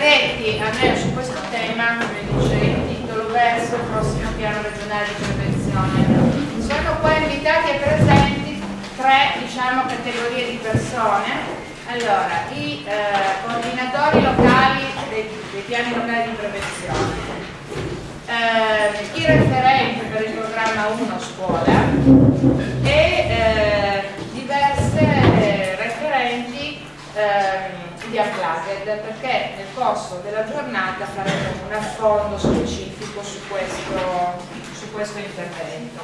detti a me su questo tema, come dice il titolo verso il prossimo piano regionale di prevenzione. Sono qua invitati e presenti tre diciamo, categorie di persone. Allora, i eh, coordinatori locali dei, dei, piani locali di prevenzione, eh, i referenti per il programma 1 scuola e eh, è perché nel corso della giornata faremo un affondo specifico su questo, su questo intervento.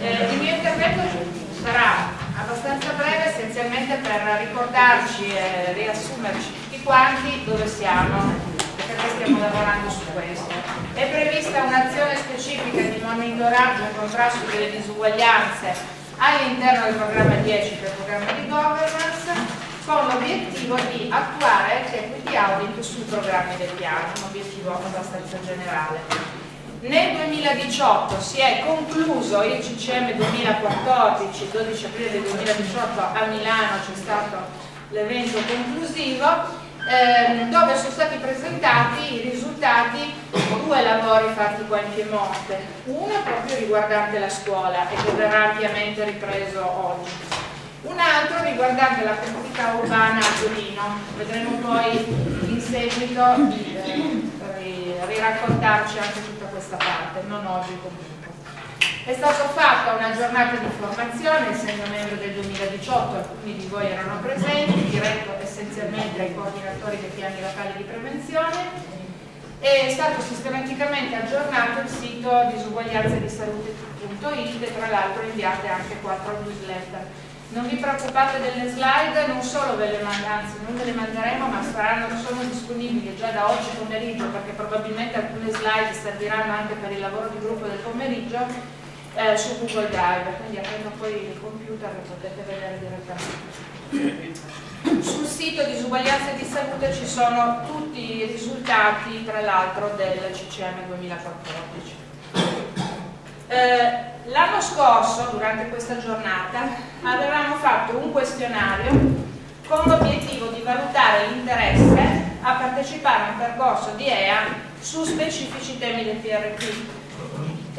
Eh, il mio intervento sarà abbastanza breve essenzialmente per ricordarci e riassumerci tutti quanti dove siamo perché stiamo lavorando su questo. È prevista un'azione specifica di monitoraggio e contrasto delle disuguaglianze all'interno del programma 10 del programma di governo 2018 si è concluso il CCM 2014, il 12 aprile del 2018 a Milano c'è stato l'evento conclusivo ehm, dove sono stati presentati i risultati di due lavori fatti qua in Piemonte, uno proprio riguardante la scuola e che verrà ampiamente ripreso oggi, un altro riguardante la comunità urbana a Torino, vedremo poi in seguito eh, riraccontarci anche tutto questa parte, non oggi comunque. È stata fatta una giornata di formazione, essendo membro del 2018, alcuni di voi erano presenti, diretto essenzialmente ai coordinatori dei piani locali di prevenzione, è stato sistematicamente aggiornato il sito disuguaglianze di salute.it e tra l'altro inviate anche quattro newsletter. Non vi preoccupate delle slide, non solo ve le anzi non ve le manderemo, ma saranno, sono disponibili già da oggi pomeriggio perché probabilmente alcune slide serviranno anche per il lavoro di gruppo del pomeriggio eh, su Google Drive, quindi aprendo poi il computer lo potete vedere direttamente. Sul sito disuguaglianze di salute ci sono tutti i risultati, tra l'altro, del CCM 2014. Eh, L'anno scorso, durante questa giornata, avevamo fatto un questionario con l'obiettivo di valutare l'interesse a partecipare a un percorso di EA su specifici temi del PRP.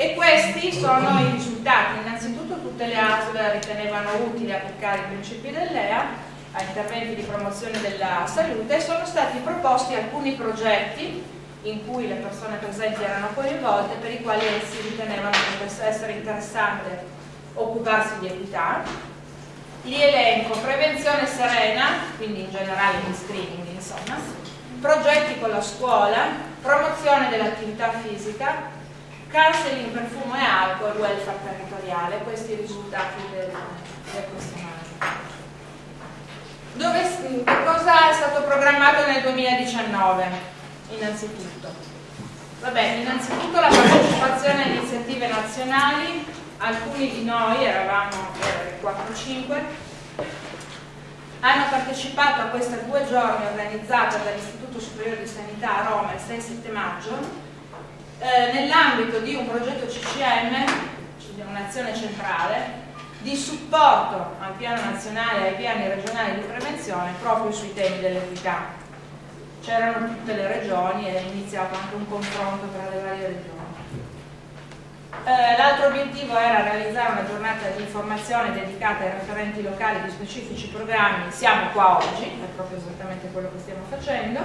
E questi sono i risultati. Innanzitutto tutte le ASL ritenevano utile applicare i principi dell'EA a interventi di promozione della salute e sono stati proposti alcuni progetti in cui le persone presenti erano coinvolte per i quali essi ritenevano che potesse essere interessante occuparsi di equità. Li elenco prevenzione serena, quindi in generale di screening insomma, progetti con la scuola, promozione dell'attività fisica, counseling per fumo e alcol, welfare territoriale, questi i risultati del, del questionario. Dove, cosa è stato programmato nel 2019? innanzitutto? Vabbè, innanzitutto la partecipazione a iniziative nazionali, alcuni di noi, eravamo 4-5, hanno partecipato a questa due giorni organizzata dall'Istituto Superiore di Sanità a Roma il 6-7 maggio eh, nell'ambito di un progetto CCM, un'azione centrale, di supporto al piano nazionale e ai piani regionali di prevenzione proprio sui temi dell'equità c'erano tutte le regioni e è iniziato anche un confronto tra le varie regioni. Eh, L'altro obiettivo era realizzare una giornata di informazione dedicata ai referenti locali di specifici programmi, siamo qua oggi, è proprio esattamente quello che stiamo facendo.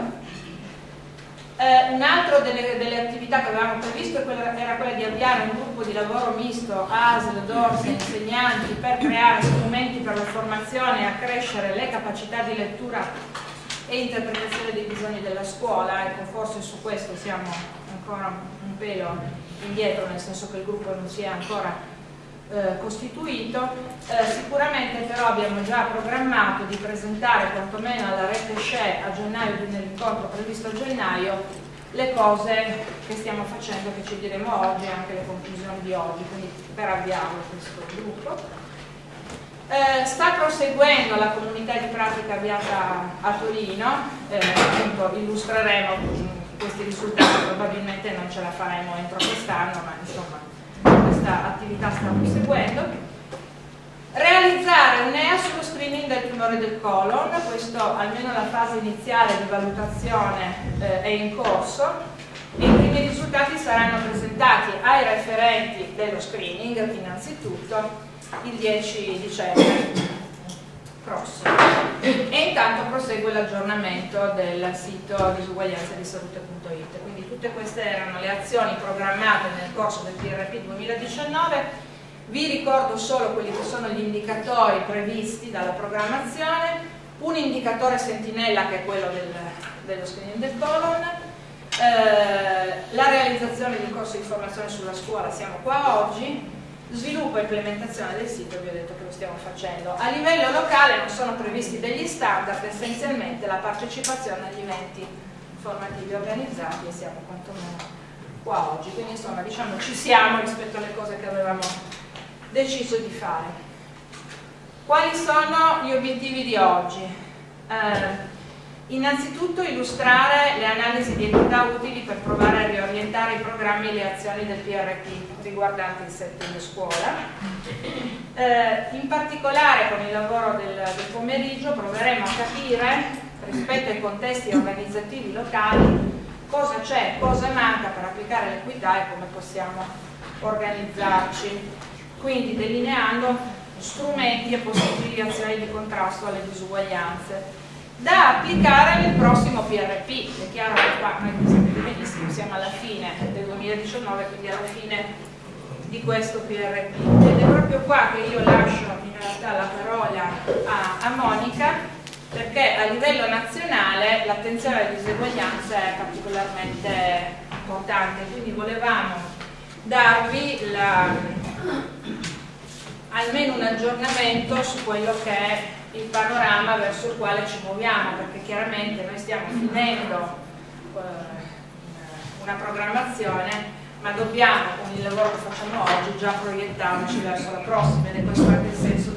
Eh, Un'altra delle, delle, attività che avevamo previsto era quella di avviare un gruppo di lavoro misto ASL, DORS e insegnanti per creare strumenti per la formazione e accrescere le capacità di lettura e interpretazione dei bisogni della scuola, ecco forse su questo siamo ancora un pelo indietro, nel senso che il gruppo non si è ancora eh, costituito, eh, sicuramente però abbiamo già programmato di presentare quantomeno alla rete SHE a gennaio, nell'incontro previsto a gennaio, le cose che stiamo facendo, che ci diremo oggi, anche le conclusioni di oggi, quindi per avviarlo questo gruppo. Eh, sta proseguendo la comunità di pratica avviata a Torino, eh, appunto illustreremo questi risultati, probabilmente non ce la faremo entro quest'anno, ma insomma questa attività sta proseguendo. Realizzare un'EA sullo screening del tumore del colon, questo almeno la fase iniziale di valutazione eh, è in corso e i primi risultati saranno presentati ai referenti dello screening innanzitutto il 10 dicembre prossimo. E intanto prosegue l'aggiornamento del sito disuguaglianza di salute.it quindi tutte queste erano le azioni programmate nel corso del PRP 2019 vi ricordo solo quelli che sono gli indicatori previsti dalla programmazione, un indicatore sentinella che è quello del, dello screening del colon, eh, la realizzazione di un corso di formazione sulla scuola, siamo qua oggi, sviluppo e implementazione del sito, vi ho detto che lo stiamo facendo. A livello locale non sono previsti degli standard, essenzialmente la partecipazione agli eventi formativi organizzati e siamo quantomeno qua oggi, quindi insomma diciamo ci siamo rispetto alle cose che avevamo deciso di fare. Quali sono gli obiettivi di oggi? Eh, innanzitutto illustrare le analisi di entità utili per provare a riorientare i programmi e le azioni del PRP riguardanti il setting scuola. Eh, in particolare con il lavoro del, del pomeriggio proveremo a capire rispetto ai contesti organizzativi locali cosa c'è, cosa manca per applicare l'equità e come possiamo organizzarci quindi delineando strumenti e possibili azioni di contrasto alle disuguaglianze da applicare nel prossimo PRP. È chiaro che qua noi sapete benissimo, siamo alla fine del 2019, quindi alla fine di questo PRP. Ed è proprio qua che io lascio in realtà la parola a, a Monica, perché a livello nazionale l'attenzione alle diseguaglianze è particolarmente importante, quindi volevamo darvi la, almeno un aggiornamento su quello che è il panorama verso il quale ci muoviamo, perché chiaramente noi stiamo finendo eh, una programmazione, ma dobbiamo con il lavoro che facciamo oggi già proiettarci verso la prossima ed è questo anche il senso